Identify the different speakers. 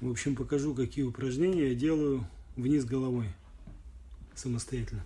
Speaker 1: В общем, покажу, какие упражнения я делаю вниз головой самостоятельно.